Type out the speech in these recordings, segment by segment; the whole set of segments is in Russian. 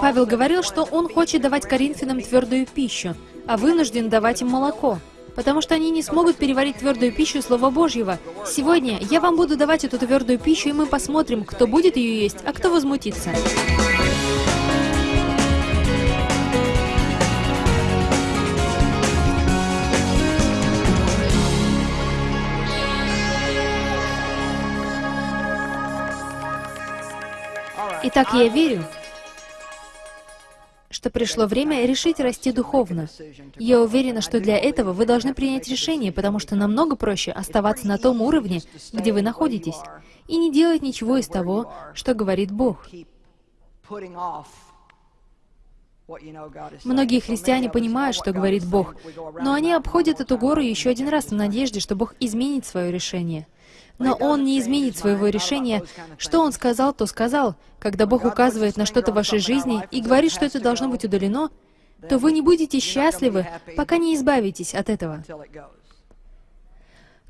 Павел говорил, что он хочет давать коринфянам твердую пищу, а вынужден давать им молоко, потому что они не смогут переварить твердую пищу Слова Божьего. Сегодня я вам буду давать эту твердую пищу, и мы посмотрим, кто будет ее есть, а кто возмутится. Итак, я верю, что пришло время решить расти духовно. Я уверена, что для этого вы должны принять решение, потому что намного проще оставаться на том уровне, где вы находитесь, и не делать ничего из того, что говорит Бог. Многие христиане понимают, что говорит Бог, но они обходят эту гору еще один раз в надежде, что Бог изменит свое решение. Но Он не изменит своего решения. Что Он сказал, то сказал. Когда Бог указывает на что-то в вашей жизни и говорит, что это должно быть удалено, то вы не будете счастливы, пока не избавитесь от этого.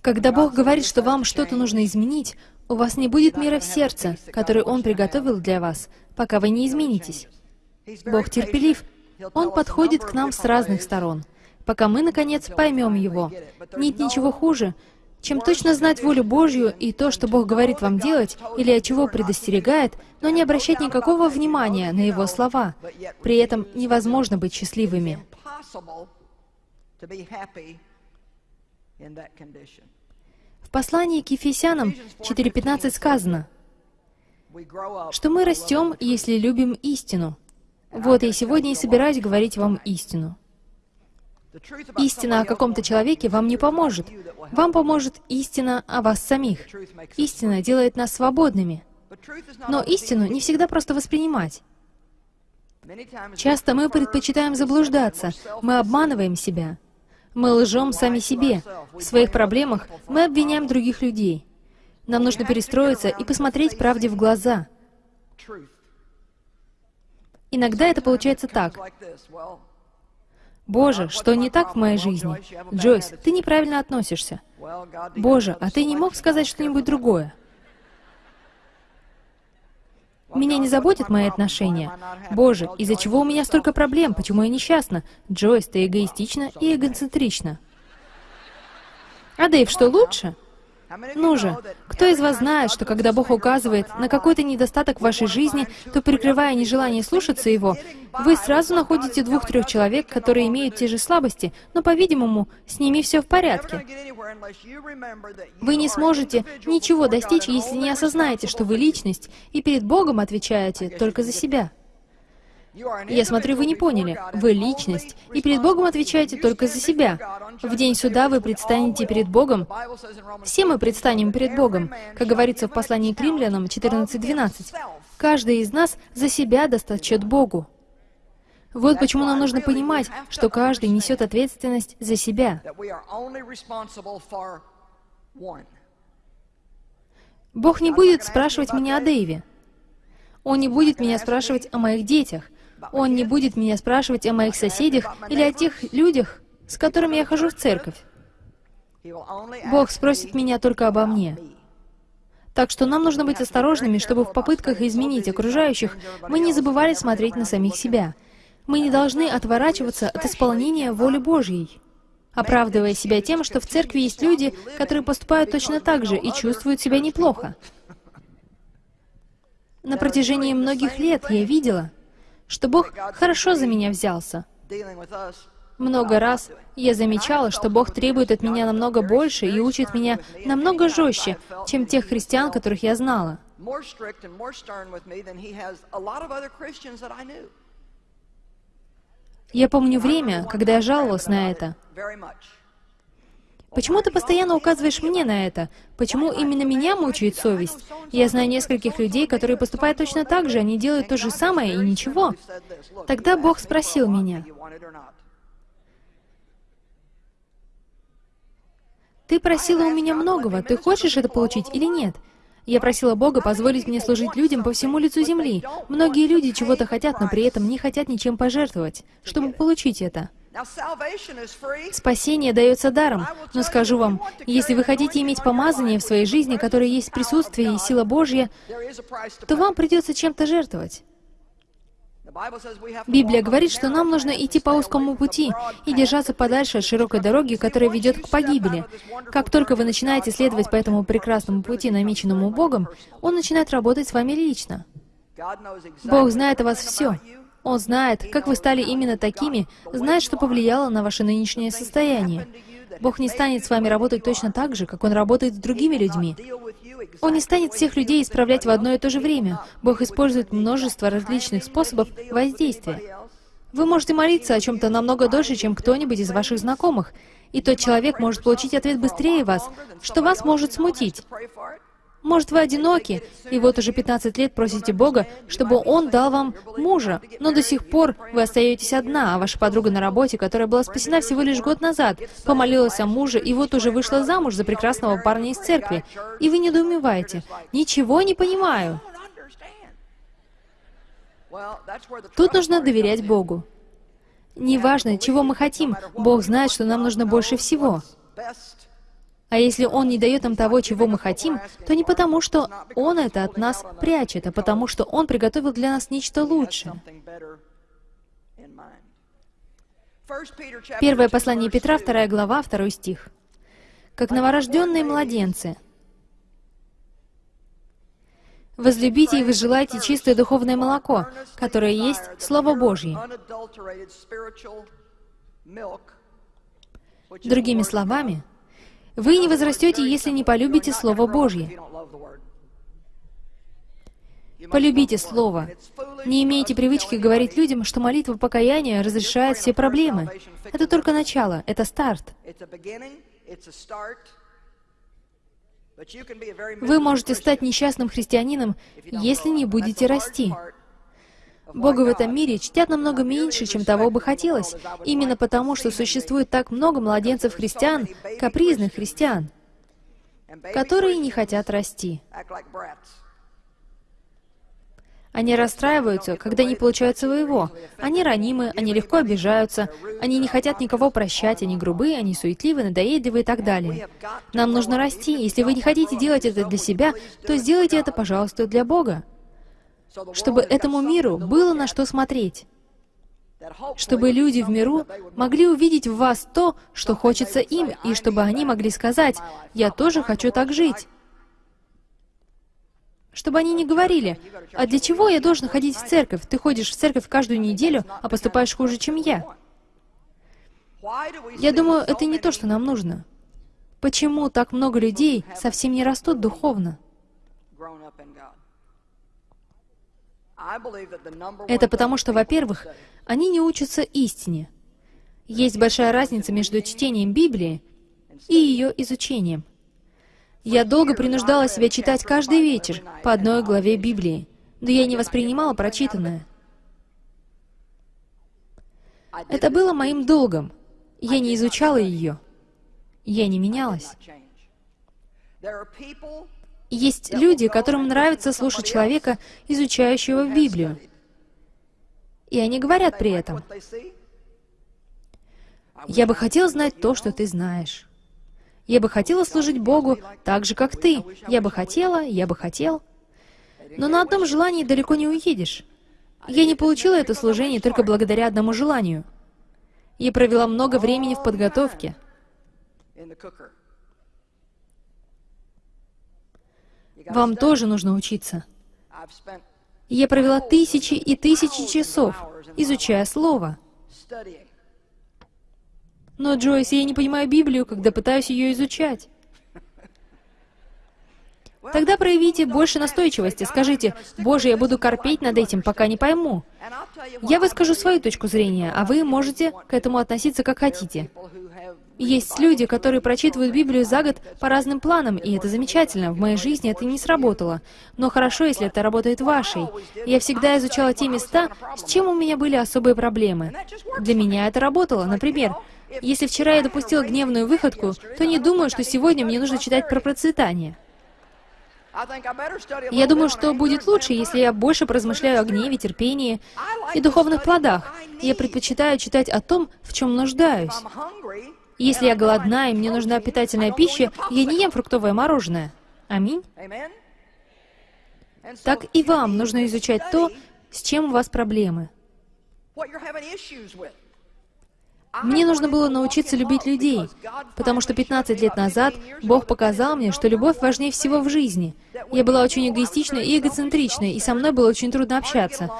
Когда Бог говорит, что вам что-то нужно изменить, у вас не будет мира в сердце, который Он приготовил для вас, пока вы не изменитесь. Бог терпелив. Он подходит к нам с разных сторон, пока мы, наконец, поймем Его. Нет ничего хуже, чем точно знать волю Божью и то, что Бог говорит вам делать, или от чего предостерегает, но не обращать никакого внимания на Его слова. При этом невозможно быть счастливыми. В послании к Ефесянам 4.15 сказано, что мы растем, если любим истину. Вот я сегодня и собираюсь говорить вам истину. Истина о каком-то человеке вам не поможет. Вам поможет истина о вас самих. Истина делает нас свободными. Но истину не всегда просто воспринимать. Часто мы предпочитаем заблуждаться, мы обманываем себя. Мы лжем сами себе. В своих проблемах мы обвиняем других людей. Нам нужно перестроиться и посмотреть правде в глаза. Иногда это получается так. Боже, что не так в моей жизни? Джойс, ты неправильно относишься. Боже, а ты не мог сказать что-нибудь другое? Меня не заботят мои отношения. Боже, из-за чего у меня столько проблем? Почему я несчастна? Джойс, ты эгоистична и эгоцентрична. А Дэйв, что лучше? Ну же, кто из вас знает, что когда Бог указывает на какой-то недостаток в вашей жизни, то, прикрывая нежелание слушаться Его, вы сразу находите двух-трех человек, которые имеют те же слабости, но, по-видимому, с ними все в порядке. Вы не сможете ничего достичь, если не осознаете, что вы личность, и перед Богом отвечаете только за себя. Я смотрю, вы не поняли. Вы личность, и перед Богом отвечаете только за себя. В день суда вы предстанете перед Богом. Все мы предстанем перед Богом, как говорится в послании к римлянам 14.12. Каждый из нас за себя даст Богу. Вот почему нам нужно понимать, что каждый несет ответственность за себя. Бог не будет спрашивать меня о Дэйве. Он не будет меня спрашивать о моих детях. Он не будет меня спрашивать о моих соседях или о тех людях, с которыми я хожу в церковь. Бог спросит меня только обо мне. Так что нам нужно быть осторожными, чтобы в попытках изменить окружающих мы не забывали смотреть на самих себя. Мы не должны отворачиваться от исполнения воли Божьей, оправдывая себя тем, что в церкви есть люди, которые поступают точно так же и чувствуют себя неплохо. На протяжении многих лет я видела, что Бог хорошо за меня взялся. Много раз я замечала, что Бог требует от меня намного больше и учит меня намного жестче, чем тех христиан, которых я знала. Я помню время, когда я жаловалась на это. Почему ты постоянно указываешь мне на это? Почему именно меня мучает совесть? Я знаю нескольких людей, которые поступают точно так же, они делают то же самое и ничего. Тогда Бог спросил меня, «Ты просила у меня многого, ты хочешь это получить или нет?» Я просила Бога позволить мне служить людям по всему лицу земли. Многие люди чего-то хотят, но при этом не хотят ничем пожертвовать, чтобы получить это. Спасение дается даром, но скажу вам, если вы хотите иметь помазание в своей жизни, которое есть присутствие и сила Божья, то вам придется чем-то жертвовать. Библия говорит, что нам нужно идти по узкому пути и держаться подальше от широкой дороги, которая ведет к погибели. Как только вы начинаете следовать по этому прекрасному пути, намеченному Богом, Он начинает работать с вами лично. Бог знает о вас все. Он знает, как вы стали именно такими, знает, что повлияло на ваше нынешнее состояние. Бог не станет с вами работать точно так же, как Он работает с другими людьми. Он не станет всех людей исправлять в одно и то же время. Бог использует множество различных способов воздействия. Вы можете молиться о чем-то намного дольше, чем кто-нибудь из ваших знакомых, и тот человек может получить ответ быстрее вас, что вас может смутить. Может, вы одиноки, и вот уже 15 лет просите Бога, чтобы Он дал вам мужа, но до сих пор вы остаетесь одна, а ваша подруга на работе, которая была спасена всего лишь год назад, помолилась о муже, и вот уже вышла замуж за прекрасного парня из церкви. И вы недоумеваете. «Ничего не понимаю». Тут нужно доверять Богу. Неважно, чего мы хотим, Бог знает, что нам нужно больше всего. А если Он не дает нам того, чего мы хотим, то не потому, что Он это от нас прячет, а потому, что Он приготовил для нас нечто лучшее. Первое послание Петра, вторая глава, второй стих. «Как новорожденные младенцы, возлюбите и возжелайте чистое духовное молоко, которое есть Слово Божье». Другими словами, вы не возрастете, если не полюбите Слово Божье. Полюбите Слово. Не имейте привычки говорить людям, что молитва покаяния разрешает все проблемы. Это только начало, это старт. Вы можете стать несчастным христианином, если не будете расти. Бога в этом мире чтят намного меньше, чем того бы хотелось, именно потому, что существует так много младенцев-христиан, капризных христиан, которые не хотят расти. Они расстраиваются, когда не получают своего. Они ранимы, они легко обижаются, они не хотят никого прощать, они грубые, они суетливы, надоедливы и так далее. Нам нужно расти. Если вы не хотите делать это для себя, то сделайте это, пожалуйста, для Бога чтобы этому миру было на что смотреть, чтобы люди в миру могли увидеть в вас то, что хочется им, и чтобы они могли сказать, «Я тоже хочу так жить». Чтобы они не говорили, «А для чего я должен ходить в церковь? Ты ходишь в церковь каждую неделю, а поступаешь хуже, чем я». Я думаю, это не то, что нам нужно. Почему так много людей совсем не растут духовно? Это потому, что, во-первых, они не учатся истине. Есть большая разница между чтением Библии и ее изучением. Я долго принуждала себя читать каждый вечер по одной главе Библии, но я не воспринимала прочитанное. Это было моим долгом. Я не изучала ее. Я не менялась. Есть люди, которым нравится слушать человека, изучающего Библию. И они говорят при этом, «Я бы хотел знать то, что ты знаешь. Я бы хотела служить Богу так же, как ты. Я бы хотела, я бы хотел». Но на одном желании далеко не уедешь. Я не получила это служение только благодаря одному желанию. Я провела много времени в подготовке. Вам тоже нужно учиться. Я провела тысячи и тысячи часов, изучая Слово. Но, Джойс, я не понимаю Библию, когда пытаюсь ее изучать. Тогда проявите больше настойчивости. Скажите, «Боже, я буду корпеть над этим, пока не пойму». Я выскажу свою точку зрения, а вы можете к этому относиться как хотите. Есть люди, которые прочитывают Библию за год по разным планам, и это замечательно. В моей жизни это не сработало. Но хорошо, если это работает вашей. Я всегда изучала те места, с чем у меня были особые проблемы. Для меня это работало. Например, если вчера я допустила гневную выходку, то не думаю, что сегодня мне нужно читать про процветание. Я думаю, что будет лучше, если я больше поразмышляю о гневе, терпении и духовных плодах. Я предпочитаю читать о том, в чем нуждаюсь. Если я голодна и мне нужна питательная пища, я не ем фруктовое мороженое. Аминь. Так и вам нужно изучать то, с чем у вас проблемы. Мне нужно было научиться любить людей, потому что 15 лет назад Бог показал мне, что любовь важнее всего в жизни. Я была очень эгоистичной и эгоцентричной, и со мной было очень трудно общаться.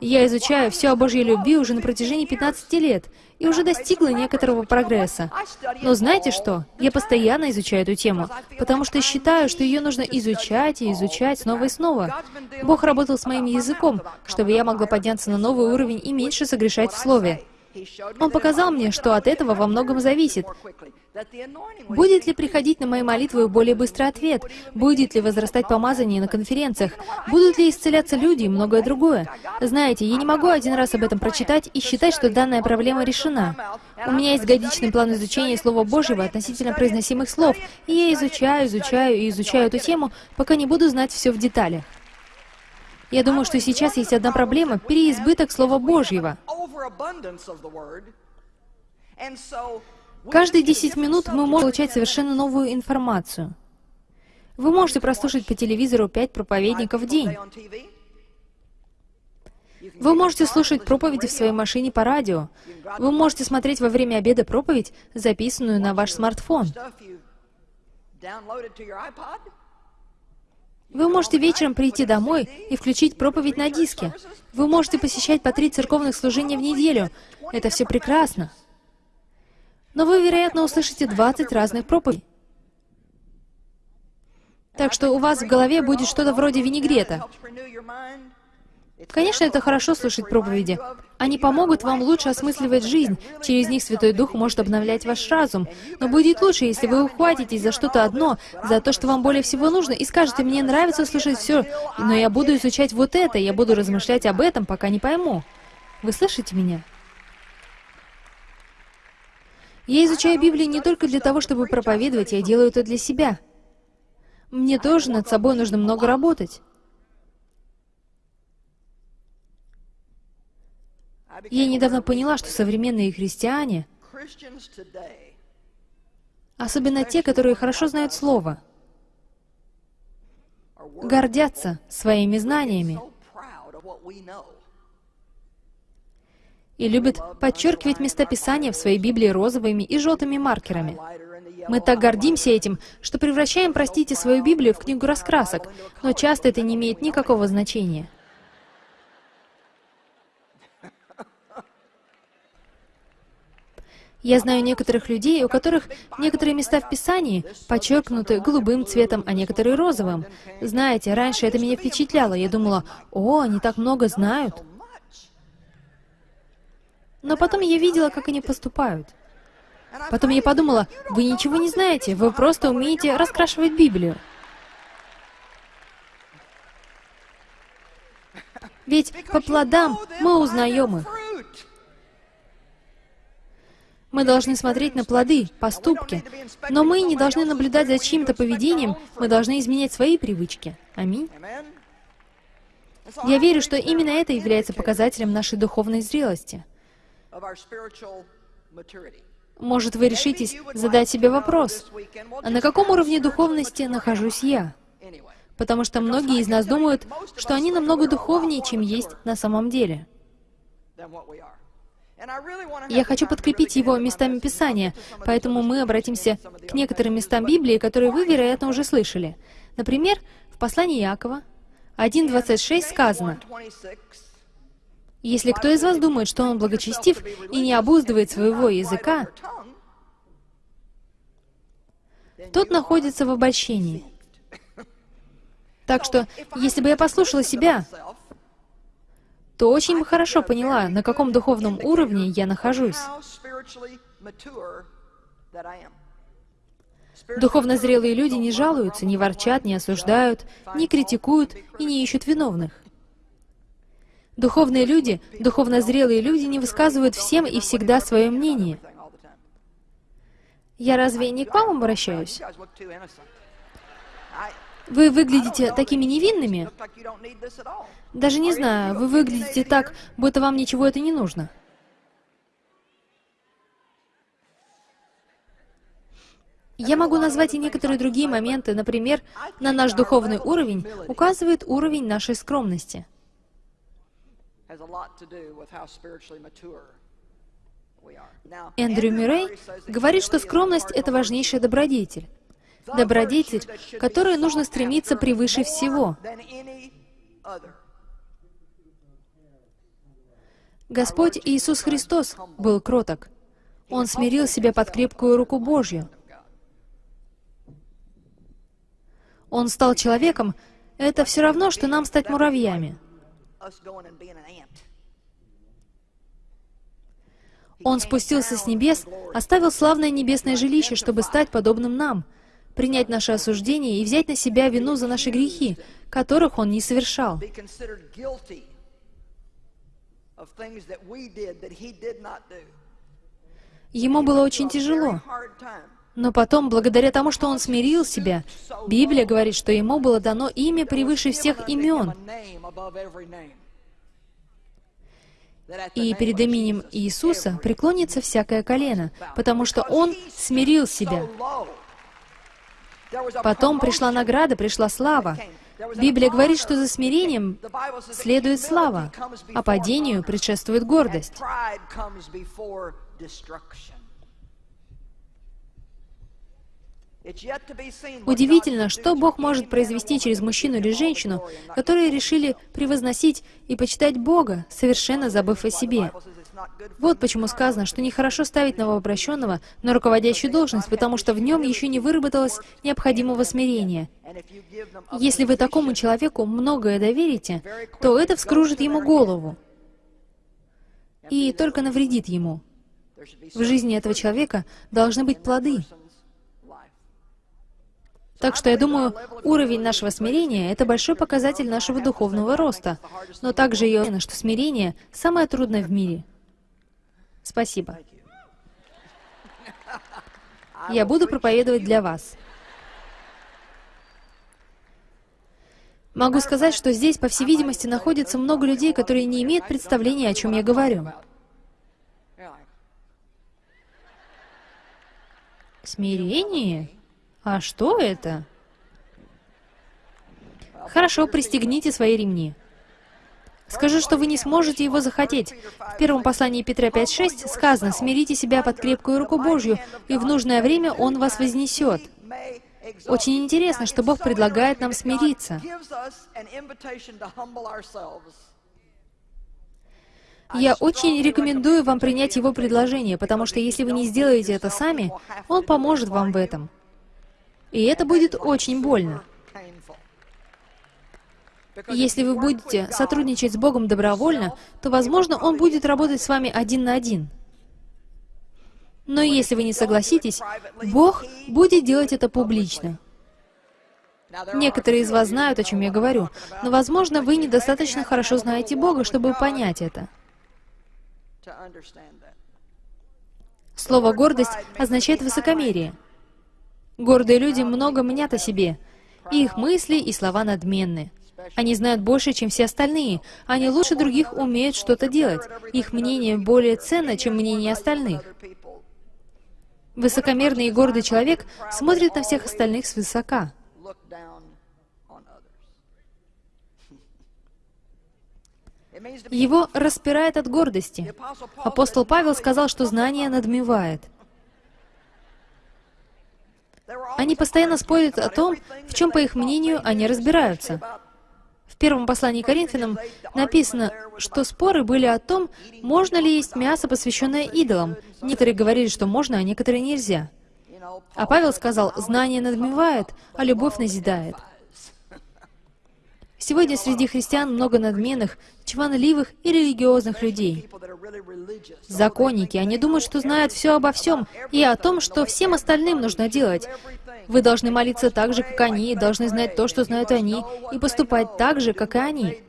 Я изучаю все о Божьей любви уже на протяжении 15 лет, и уже достигла некоторого прогресса. Но знаете что? Я постоянно изучаю эту тему, потому что считаю, что ее нужно изучать и изучать снова и снова. Бог работал с моим языком, чтобы я могла подняться на новый уровень и меньше согрешать в слове. Он показал мне, что от этого во многом зависит. Будет ли приходить на мои молитвы более быстрый ответ? Будет ли возрастать помазание на конференциях? Будут ли исцеляться люди и многое другое? Знаете, я не могу один раз об этом прочитать и считать, что данная проблема решена. У меня есть годичный план изучения Слова Божьего относительно произносимых слов, и я изучаю, изучаю и изучаю эту тему, пока не буду знать все в деталях. Я думаю, что сейчас есть одна проблема — переизбыток Слова Божьего. Каждые 10 минут мы можем получать совершенно новую информацию. Вы можете прослушать по телевизору 5 проповедников в день. Вы можете слушать проповеди в своей машине по радио. Вы можете смотреть во время обеда проповедь, записанную на ваш смартфон. Вы можете вечером прийти домой и включить проповедь на диске. Вы можете посещать по три церковных служения в неделю. Это все прекрасно. Но вы, вероятно, услышите 20 разных проповедей. Так что у вас в голове будет что-то вроде винегрета. Конечно, это хорошо слушать проповеди. Они помогут вам лучше осмысливать жизнь. Через них Святой Дух может обновлять ваш разум. Но будет лучше, если вы ухватитесь за что-то одно, за то, что вам более всего нужно, и скажете, мне нравится слушать все, но я буду изучать вот это, я буду размышлять об этом, пока не пойму. Вы слышите меня? Я изучаю Библию не только для того, чтобы проповедовать, я делаю это для себя. Мне тоже над собой нужно много работать. Я недавно поняла, что современные христиане, особенно те, которые хорошо знают Слово, гордятся своими знаниями и любят подчеркивать местописания в своей Библии розовыми и желтыми маркерами. Мы так гордимся этим, что превращаем, простите, свою Библию в книгу раскрасок, но часто это не имеет никакого значения. Я знаю некоторых людей, у которых некоторые места в Писании подчеркнуты голубым цветом, а некоторые розовым. Знаете, раньше это меня впечатляло. Я думала, о, они так много знают. Но потом я видела, как они поступают. Потом я подумала, вы ничего не знаете, вы просто умеете раскрашивать Библию. Ведь по плодам мы узнаем их. Мы должны смотреть на плоды, поступки. Но мы не должны наблюдать за чьим-то поведением, мы должны изменять свои привычки. Аминь. Я верю, что именно это является показателем нашей духовной зрелости. Может, вы решитесь задать себе вопрос, а на каком уровне духовности нахожусь я? Потому что многие из нас думают, что они намного духовнее, чем есть на самом деле. Я хочу подкрепить его местами Писания, поэтому мы обратимся к некоторым местам Библии, которые вы, вероятно, уже слышали. Например, в послании Якова 1.26 сказано, «Если кто из вас думает, что он благочестив и не обуздывает своего языка, тот находится в обольщении». Так что, если бы я послушала себя, то очень хорошо поняла, на каком духовном уровне я нахожусь. Духовно зрелые люди не жалуются, не ворчат, не осуждают, не критикуют и не ищут виновных. Духовные люди, духовно зрелые люди не высказывают всем и всегда свое мнение. Я разве не к вам обращаюсь? Вы выглядите такими невинными. Даже не знаю, вы выглядите так, будто вам ничего это не нужно. Я могу назвать и некоторые другие моменты, например, на наш духовный уровень указывает уровень нашей скромности. Эндрю Мюррей говорит, что скромность — это важнейшая добродетель. Добродетель, которой нужно стремиться превыше всего. Господь Иисус Христос был кроток. Он смирил себя под крепкую руку Божью. Он стал человеком, это все равно, что нам стать муравьями. Он спустился с небес, оставил славное небесное жилище, чтобы стать подобным нам, принять наше осуждение и взять на себя вину за наши грехи, которых Он не совершал. Ему было очень тяжело. Но потом, благодаря тому, что он смирил себя, Библия говорит, что ему было дано имя превыше всех имен. И перед именем Иисуса преклонится всякое колено, потому что Он смирил себя. Потом пришла награда, пришла слава. Библия говорит, что за смирением следует слава, а падению предшествует гордость. Удивительно, что Бог может произвести через мужчину или женщину, которые решили превозносить и почитать Бога, совершенно забыв о себе. Вот почему сказано, что нехорошо ставить новообращенного на руководящую должность, потому что в нем еще не выработалось необходимого смирения. Если вы такому человеку многое доверите, то это вскружит ему голову и только навредит ему. В жизни этого человека должны быть плоды. Так что я думаю, уровень нашего смирения — это большой показатель нашего духовного роста. Но также я уверена, что смирение — самое трудное в мире. Спасибо. Я буду проповедовать для вас. Могу сказать, что здесь, по всей видимости, находится много людей, которые не имеют представления, о чем я говорю. Смирение? А что это? Хорошо, пристегните свои ремни. Скажу, что вы не сможете его захотеть. В первом послании Петра 5.6 сказано, «Смирите себя под крепкую руку Божью, и в нужное время Он вас вознесет». Очень интересно, что Бог предлагает нам смириться. Я очень рекомендую вам принять Его предложение, потому что если вы не сделаете это сами, Он поможет вам в этом. И это будет очень больно. Если вы будете сотрудничать с Богом добровольно, то, возможно, Он будет работать с вами один на один. Но если вы не согласитесь, Бог будет делать это публично. Некоторые из вас знают, о чем я говорю, но, возможно, вы недостаточно хорошо знаете Бога, чтобы понять это. Слово «гордость» означает высокомерие. Гордые люди много мнят о себе. Их мысли и слова надменны. Они знают больше, чем все остальные. Они лучше других умеют что-то делать. Их мнение более ценно, чем мнение остальных. Высокомерный и гордый человек смотрит на всех остальных свысока. Его распирает от гордости. Апостол Павел сказал, что знание надмевает. Они постоянно спорят о том, в чем, по их мнению, они разбираются. Первом послании Коринфянам написано, что споры были о том, можно ли есть мясо, посвященное идолам. Некоторые говорили, что можно, а некоторые нельзя. А Павел сказал, знание надмевает, а любовь назидает. Сегодня среди христиан много надменных, чванливых и религиозных людей. Законники, они думают, что знают все обо всем и о том, что всем остальным нужно делать. Вы должны молиться так же, как они, должны знать то, что знают они, и поступать так же, как и они.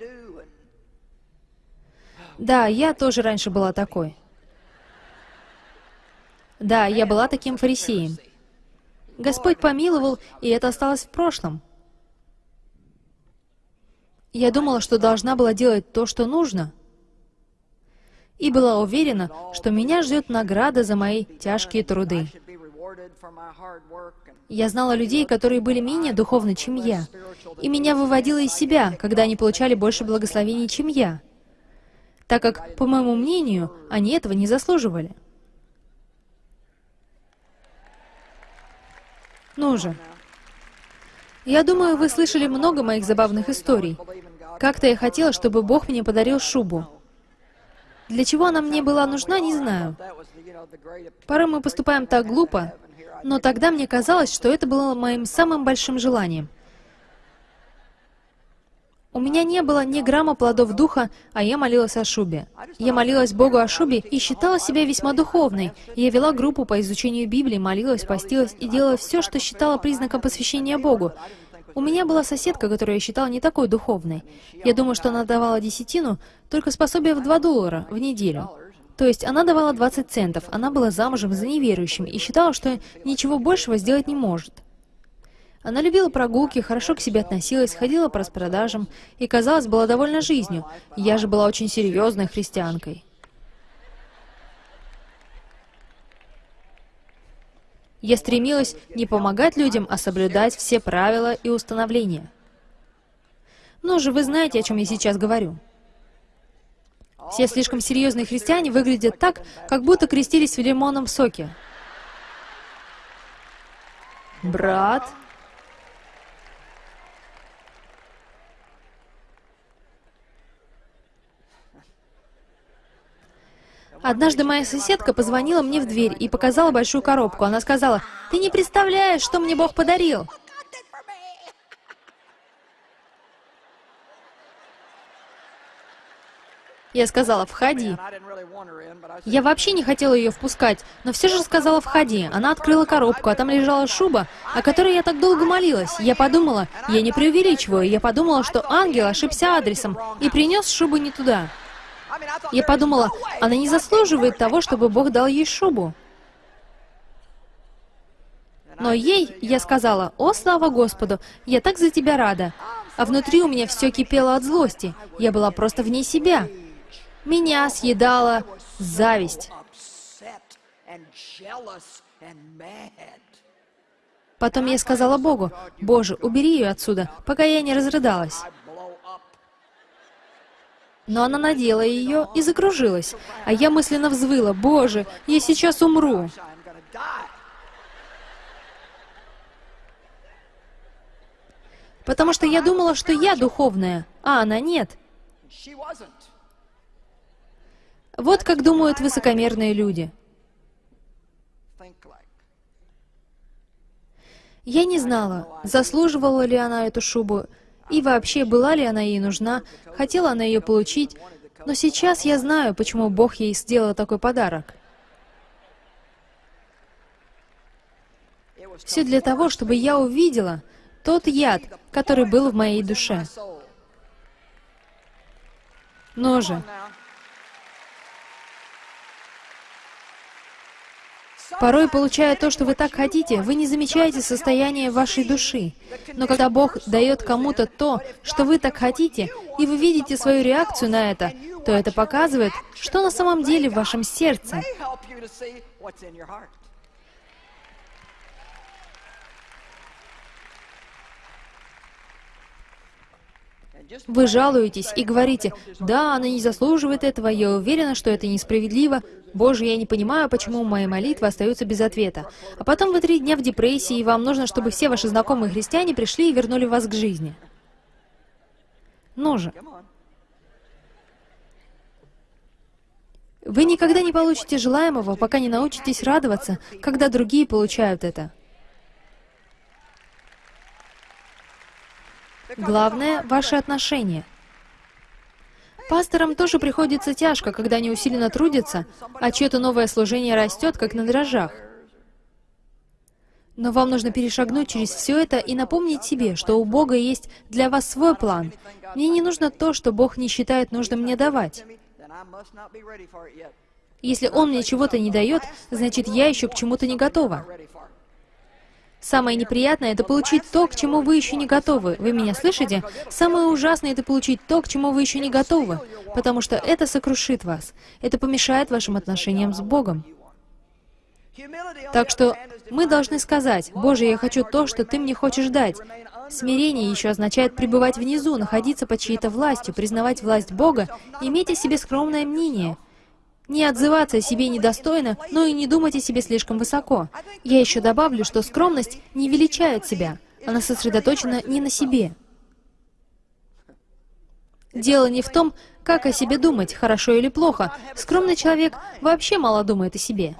Да, я тоже раньше была такой. Да, я была таким фарисеем. Господь помиловал, и это осталось в прошлом. Я думала, что должна была делать то, что нужно, и была уверена, что меня ждет награда за мои тяжкие труды. Я знала людей, которые были менее духовны, чем я, и меня выводило из себя, когда они получали больше благословений, чем я, так как, по моему мнению, они этого не заслуживали. Ну же. Я думаю, вы слышали много моих забавных историй. Как-то я хотела, чтобы Бог мне подарил шубу. Для чего она мне была нужна, не знаю. Порой мы поступаем так глупо, но тогда мне казалось, что это было моим самым большим желанием. У меня не было ни грамма плодов духа, а я молилась о шубе. Я молилась Богу о шубе и считала себя весьма духовной. Я вела группу по изучению Библии, молилась, постилась и делала все, что считала признаком посвящения Богу. У меня была соседка, которую я считала не такой духовной. Я думаю, что она давала десятину, только способие в 2 доллара в неделю. То есть она давала 20 центов, она была замужем за неверующим и считала, что ничего большего сделать не может. Она любила прогулки, хорошо к себе относилась, ходила по распродажам и, казалось, была довольна жизнью. Я же была очень серьезной христианкой. Я стремилась не помогать людям, а соблюдать все правила и установления. Ну же, вы знаете, о чем я сейчас говорю. Все слишком серьезные христиане выглядят так, как будто крестились в лимонном соке. Брат, Однажды моя соседка позвонила мне в дверь и показала большую коробку. Она сказала, «Ты не представляешь, что мне Бог подарил!» Я сказала, «Входи». Я вообще не хотела ее впускать, но все же сказала, «Входи». Она открыла коробку, а там лежала шуба, о которой я так долго молилась. Я подумала, я не преувеличиваю, я подумала, что ангел ошибся адресом и принес шубу не туда. Я подумала, она не заслуживает того, чтобы Бог дал ей шубу. Но ей я сказала, «О, слава Господу, я так за тебя рада!» А внутри у меня все кипело от злости. Я была просто вне себя. Меня съедала зависть. Потом я сказала Богу, «Боже, убери ее отсюда, пока я не разрыдалась». Но она надела ее и закружилась, а я мысленно взвыла, «Боже, я сейчас умру!» Потому что я думала, что я духовная, а она нет. Вот как думают высокомерные люди. Я не знала, заслуживала ли она эту шубу, и вообще, была ли она ей нужна, хотела она ее получить, но сейчас я знаю, почему Бог ей сделал такой подарок. Все для того, чтобы я увидела тот яд, который был в моей душе. Но же, Порой, получая то, что вы так хотите, вы не замечаете состояние вашей души. Но когда Бог дает кому-то то, что вы так хотите, и вы видите свою реакцию на это, то это показывает, что на самом деле в вашем сердце. Вы жалуетесь и говорите, «Да, она не заслуживает этого, я уверена, что это несправедливо. Боже, я не понимаю, почему мои молитвы остаются без ответа». А потом вы три дня в депрессии, и вам нужно, чтобы все ваши знакомые христиане пришли и вернули вас к жизни. Ну же. Вы никогда не получите желаемого, пока не научитесь радоваться, когда другие получают это. Главное — ваши отношения. Пасторам тоже приходится тяжко, когда они усиленно трудятся, а чье-то новое служение растет, как на дрожжах. Но вам нужно перешагнуть через все это и напомнить себе, что у Бога есть для вас свой план. Мне не нужно то, что Бог не считает нужным мне давать. Если Он мне чего-то не дает, значит, я еще к чему-то не готова. Самое неприятное — это получить то, к чему вы еще не готовы. Вы меня слышите? Самое ужасное — это получить то, к чему вы еще не готовы, потому что это сокрушит вас. Это помешает вашим отношениям с Богом. Так что мы должны сказать, «Боже, я хочу то, что Ты мне хочешь дать». Смирение еще означает пребывать внизу, находиться под чьей-то властью, признавать власть Бога, иметь о себе скромное мнение — не отзываться о себе недостойно, но и не думать о себе слишком высоко. Я еще добавлю, что скромность не величает себя, она сосредоточена не на себе. Дело не в том, как о себе думать, хорошо или плохо. Скромный человек вообще мало думает о себе.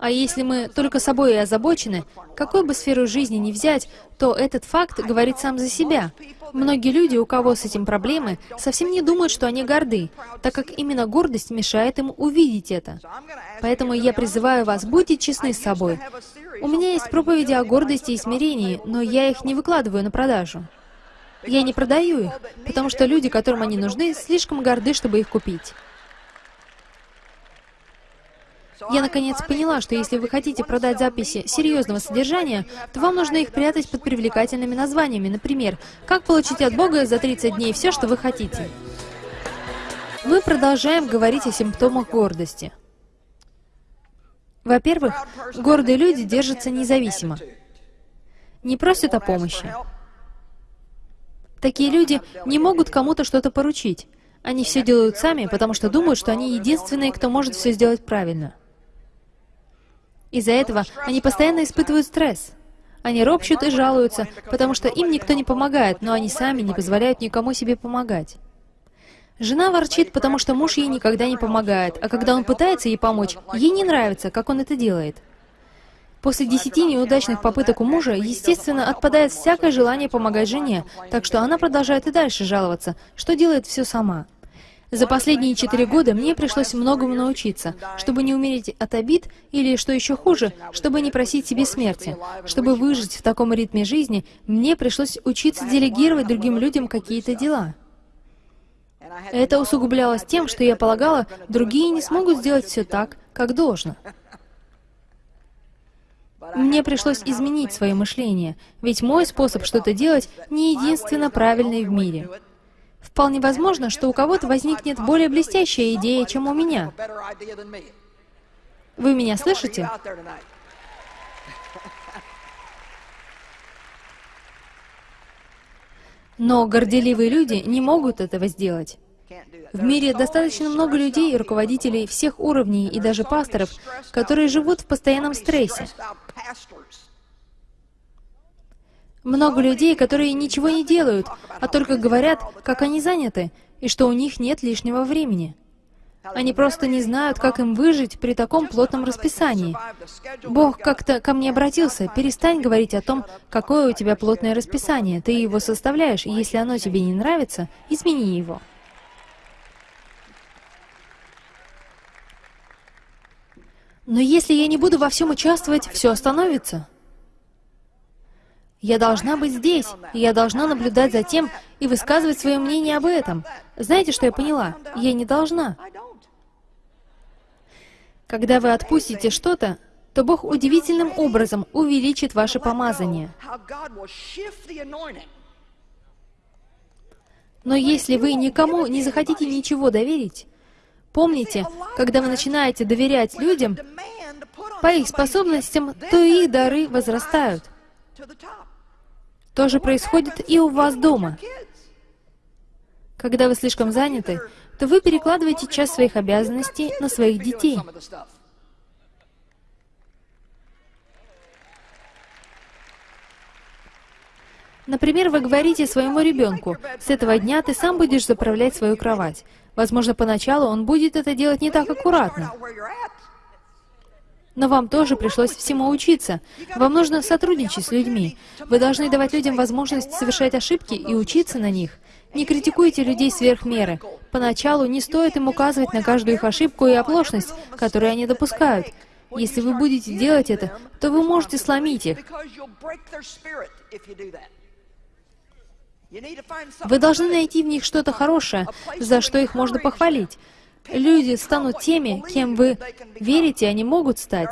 А если мы только собой и озабочены, какую бы сферу жизни ни взять, то этот факт говорит сам за себя. Многие люди, у кого с этим проблемы, совсем не думают, что они горды, так как именно гордость мешает им увидеть это. Поэтому я призываю вас, будьте честны с собой. У меня есть проповеди о гордости и смирении, но я их не выкладываю на продажу. Я не продаю их, потому что люди, которым они нужны, слишком горды, чтобы их купить. Я наконец поняла, что если вы хотите продать записи серьезного содержания, то вам нужно их прятать под привлекательными названиями. Например, «Как получить от Бога за 30 дней все, что вы хотите». Мы продолжаем говорить о симптомах гордости. Во-первых, гордые люди держатся независимо. Не просят о помощи. Такие люди не могут кому-то что-то поручить. Они все делают сами, потому что думают, что они единственные, кто может все сделать правильно. Из-за этого они постоянно испытывают стресс. Они ропщут и жалуются, потому что им никто не помогает, но они сами не позволяют никому себе помогать. Жена ворчит, потому что муж ей никогда не помогает, а когда он пытается ей помочь, ей не нравится, как он это делает. После десяти неудачных попыток у мужа, естественно, отпадает всякое желание помогать жене, так что она продолжает и дальше жаловаться, что делает все сама. За последние четыре года мне пришлось многому научиться, чтобы не умереть от обид, или, что еще хуже, чтобы не просить себе смерти. Чтобы выжить в таком ритме жизни, мне пришлось учиться делегировать другим людям какие-то дела. Это усугублялось тем, что я полагала, другие не смогут сделать все так, как должно. Мне пришлось изменить свое мышление, ведь мой способ что-то делать не единственно правильный в мире. Вполне возможно, что у кого-то возникнет более блестящая идея, чем у меня. Вы меня слышите? Но горделивые люди не могут этого сделать. В мире достаточно много людей, руководителей всех уровней и даже пасторов, которые живут в постоянном стрессе. Много людей, которые ничего не делают, а только говорят, как они заняты, и что у них нет лишнего времени. Они просто не знают, как им выжить при таком плотном расписании. Бог как-то ко мне обратился, перестань говорить о том, какое у тебя плотное расписание, ты его составляешь, и если оно тебе не нравится, измени его. Но если я не буду во всем участвовать, все остановится. Я должна быть здесь, и я должна наблюдать за тем и высказывать свое мнение об этом. Знаете, что я поняла? Я не должна. Когда вы отпустите что-то, то Бог удивительным образом увеличит ваше помазание. Но если вы никому не захотите ничего доверить, помните, когда вы начинаете доверять людям, по их способностям, то и их дары возрастают. То же происходит и у вас дома. Когда вы слишком заняты, то вы перекладываете часть своих обязанностей на своих детей. Например, вы говорите своему ребенку, «С этого дня ты сам будешь заправлять свою кровать». Возможно, поначалу он будет это делать не так аккуратно. Но вам тоже пришлось всему учиться. Вам нужно сотрудничать с людьми. Вы должны давать людям возможность совершать ошибки и учиться на них. Не критикуйте людей сверх меры. Поначалу не стоит им указывать на каждую их ошибку и оплошность, которую они допускают. Если вы будете делать это, то вы можете сломить их. Вы должны найти в них что-то хорошее, за что их можно похвалить. Люди станут теми, кем вы верите, они могут стать.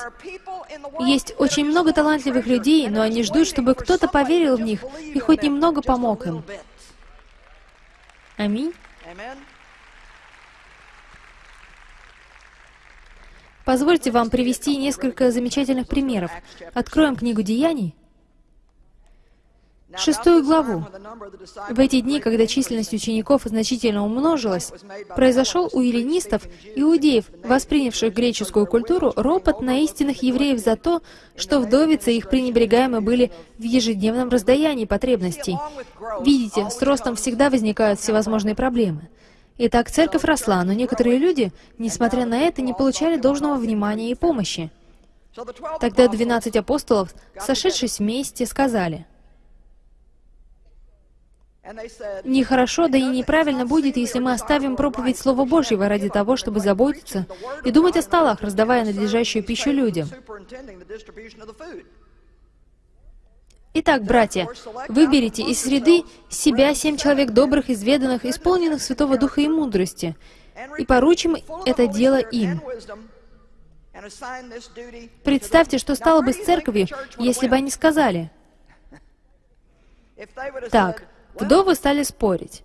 Есть очень много талантливых людей, но они ждут, чтобы кто-то поверил в них и хоть немного помог им. Аминь. Позвольте вам привести несколько замечательных примеров. Откроем книгу Деяний, шестую главу. В эти дни, когда численность учеников значительно умножилась, произошел у эллинистов, иудеев, воспринявших греческую культуру, ропот на истинных евреев за то, что вдовицы их пренебрегаемы были в ежедневном раздаянии потребностей. Видите, с ростом всегда возникают всевозможные проблемы. Итак, церковь росла, но некоторые люди, несмотря на это, не получали должного внимания и помощи. Тогда двенадцать апостолов, сошедшись вместе, сказали — Нехорошо, да и неправильно будет, если мы оставим проповедь Слова Божьего ради того, чтобы заботиться и думать о столах, раздавая надлежащую пищу людям. Итак, братья, выберите из среды себя семь человек добрых, изведанных, исполненных Святого Духа и мудрости, и поручим это дело им. Представьте, что стало бы с церковью, если бы они сказали, «Так, Вдовы стали спорить.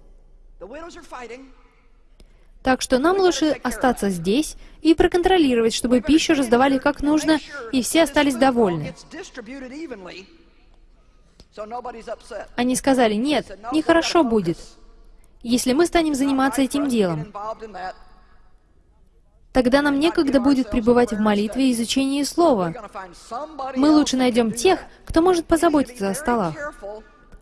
Так что нам лучше остаться здесь и проконтролировать, чтобы пищу раздавали как нужно, и все остались довольны. Они сказали, нет, нехорошо будет, если мы станем заниматься этим делом. Тогда нам некогда будет пребывать в молитве и изучении Слова. Мы лучше найдем тех, кто может позаботиться о столах.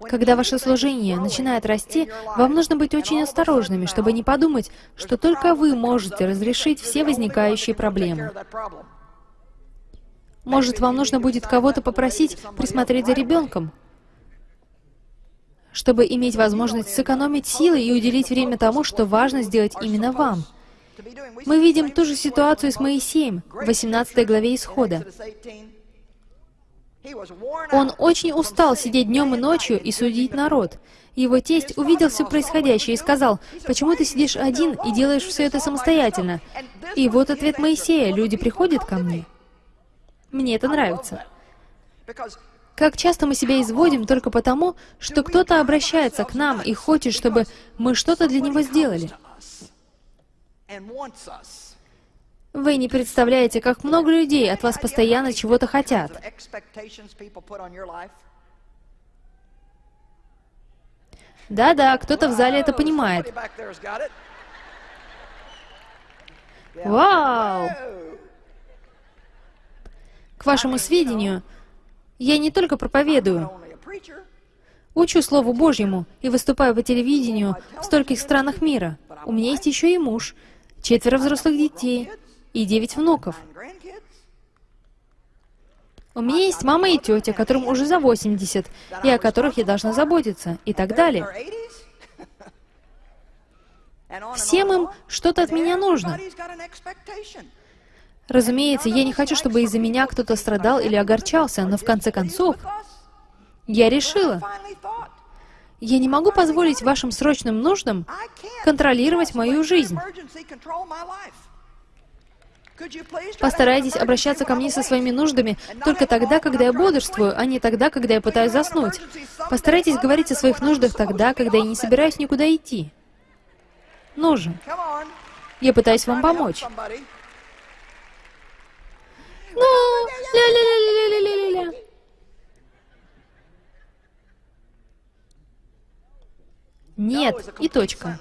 Когда ваше служение начинает расти, вам нужно быть очень осторожными, чтобы не подумать, что только вы можете разрешить все возникающие проблемы. Может, вам нужно будет кого-то попросить присмотреть за ребенком, чтобы иметь возможность сэкономить силы и уделить время тому, что важно сделать именно вам. Мы видим ту же ситуацию с Моисеем в 18 главе Исхода. Он очень устал сидеть днем и ночью и судить народ. Его тесть увидел все происходящее и сказал, «Почему ты сидишь один и делаешь все это самостоятельно?» И вот ответ Моисея, «Люди приходят ко мне». Мне это нравится. Как часто мы себя изводим только потому, что кто-то обращается к нам и хочет, чтобы мы что-то для него сделали. Вы не представляете, как много людей от вас постоянно чего-то хотят. Да-да, кто-то в зале это понимает. Вау! К вашему сведению, я не только проповедую, учу Слову Божьему и выступаю по телевидению в стольких странах мира. У меня есть еще и муж, четверо взрослых детей, и девять внуков. У меня есть мама и тетя, которым уже за 80, и о которых я должна заботиться, и так далее. Всем им что-то от меня нужно. Разумеется, я не хочу, чтобы из-за меня кто-то страдал или огорчался, но в конце концов, я решила, я не могу позволить вашим срочным нуждам контролировать мою жизнь. Постарайтесь обращаться ко мне со своими нуждами только тогда, когда я бодрствую, а не тогда, когда я пытаюсь заснуть. Постарайтесь говорить о своих нуждах тогда, когда я не собираюсь никуда идти. Нужен. Я пытаюсь вам помочь. Ну, ля-ля-ля-ля-ля-ля-ля. Нет, и точка.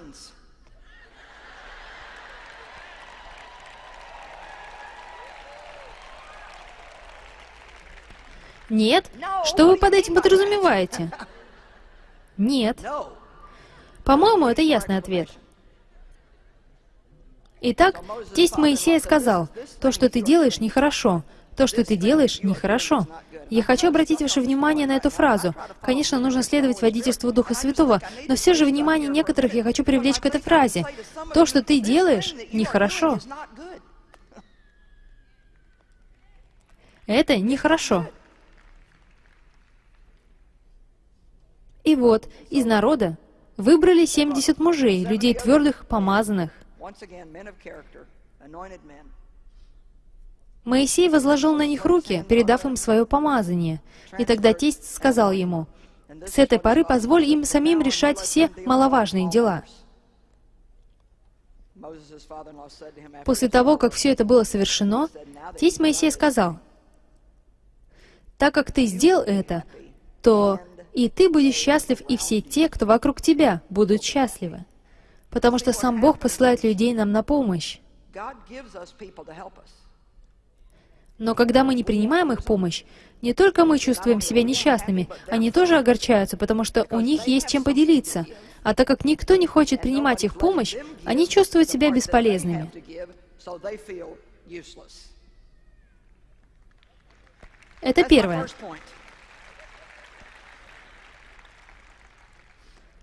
Нет? Что вы под этим подразумеваете? Нет. По-моему, это ясный ответ. Итак, тесть Моисея сказал, «То, что ты делаешь, нехорошо. То, что ты делаешь, нехорошо». Я хочу обратить ваше внимание на эту фразу. Конечно, нужно следовать водительству Духа Святого, но все же внимание некоторых я хочу привлечь к этой фразе. «То, что ты делаешь, нехорошо». Это нехорошо. И вот, из народа выбрали 70 мужей, людей твердых, помазанных. Моисей возложил на них руки, передав им свое помазание. И тогда тесть сказал ему, «С этой поры позволь им самим решать все маловажные дела». После того, как все это было совершено, тесть Моисей сказал, «Так как ты сделал это, то и ты будешь счастлив, и все те, кто вокруг тебя, будут счастливы. Потому что сам Бог посылает людей нам на помощь. Но когда мы не принимаем их помощь, не только мы чувствуем себя несчастными, они тоже огорчаются, потому что у них есть чем поделиться. А так как никто не хочет принимать их помощь, они чувствуют себя бесполезными. Это первое.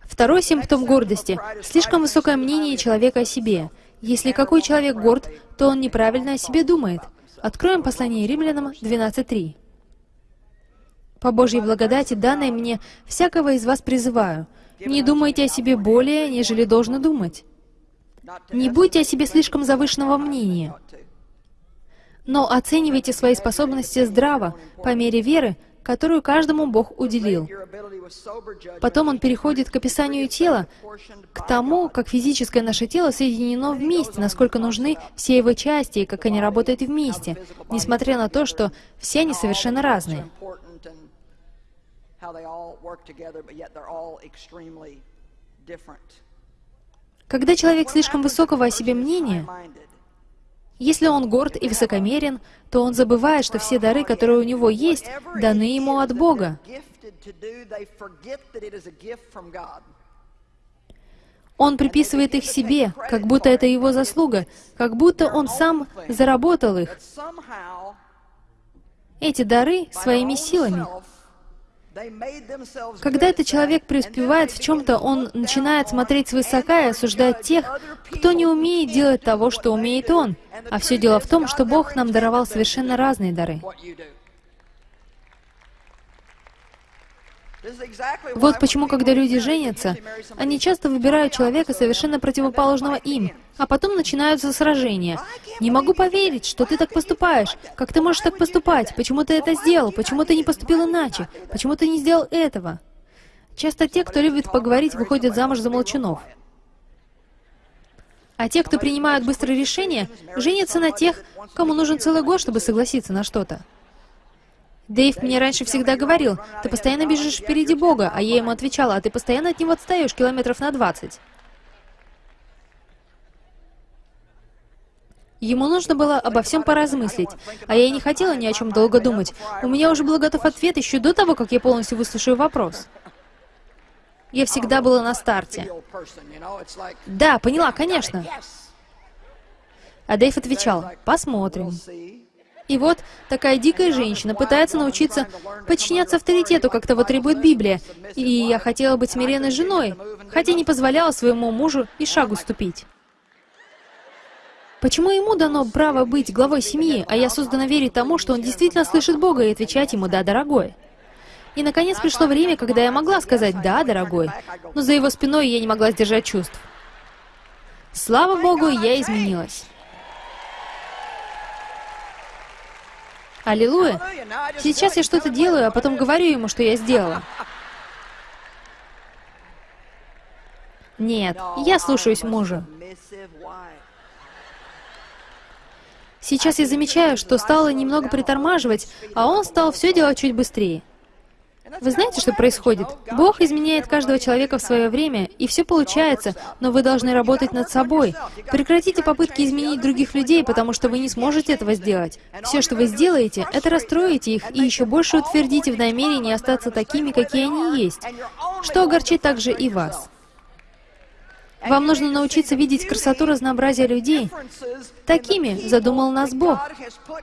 Второй симптом гордости — слишком высокое мнение человека о себе. Если какой человек горд, то он неправильно о себе думает. Откроем послание римлянам 12.3. «По Божьей благодати, данной мне, всякого из вас призываю, не думайте о себе более, нежели должны думать. Не будьте о себе слишком завышенного мнения, но оценивайте свои способности здраво, по мере веры, которую каждому Бог уделил. Потом он переходит к описанию тела, к тому, как физическое наше тело соединено вместе, насколько нужны все его части и как они работают вместе, несмотря на то, что все они совершенно разные. Когда человек слишком высокого о себе мнения, если он горд и высокомерен, то он забывает, что все дары, которые у него есть, даны ему от Бога. Он приписывает их себе, как будто это его заслуга, как будто он сам заработал их. Эти дары своими силами. Когда этот человек преуспевает в чем-то, он начинает смотреть свысока и осуждать тех, кто не умеет делать того, что умеет он. А все дело в том, что Бог нам даровал совершенно разные дары. Вот почему, когда люди женятся, они часто выбирают человека совершенно противоположного им, а потом начинаются сражения. «Не могу поверить, что ты так поступаешь. Как ты можешь так поступать? Почему ты это сделал? Почему ты не поступил иначе? Почему ты не сделал этого?» Часто те, кто любит поговорить, выходят замуж за молчунов. А те, кто принимают быстрые решения, женятся на тех, кому нужен целый год, чтобы согласиться на что-то. Дэйв мне раньше всегда говорил, ты постоянно бежишь впереди Бога, а я ему отвечала, а ты постоянно от него отстаешь километров на 20. Ему нужно было обо всем поразмыслить, а я не хотела ни о чем долго думать. У меня уже был готов ответ еще до того, как я полностью выслушаю вопрос. Я всегда была на старте. Да, поняла, конечно. А Дэйв отвечал, посмотрим. И вот такая дикая женщина пытается научиться подчиняться авторитету, как того требует Библия. И я хотела быть смиренной женой, хотя не позволяла своему мужу и шагу ступить. Почему ему дано право быть главой семьи, а я создана верить тому, что он действительно слышит Бога и отвечать ему «да, дорогой»? И, наконец, пришло время, когда я могла сказать «да, дорогой», но за его спиной я не могла сдержать чувств. Слава Богу, я изменилась. Аллилуйя. Сейчас я что-то делаю, а потом говорю ему, что я сделала. Нет, я слушаюсь мужа. Сейчас я замечаю, что стала немного притормаживать, а он стал все делать чуть быстрее. Вы знаете, что происходит? Бог изменяет каждого человека в свое время, и все получается, но вы должны работать над собой. Прекратите попытки изменить других людей, потому что вы не сможете этого сделать. Все, что вы сделаете, это расстроите их и еще больше утвердите в намерении остаться такими, какие они есть, что огорчит также и вас. Вам нужно научиться видеть красоту разнообразия людей. Такими задумал нас Бог.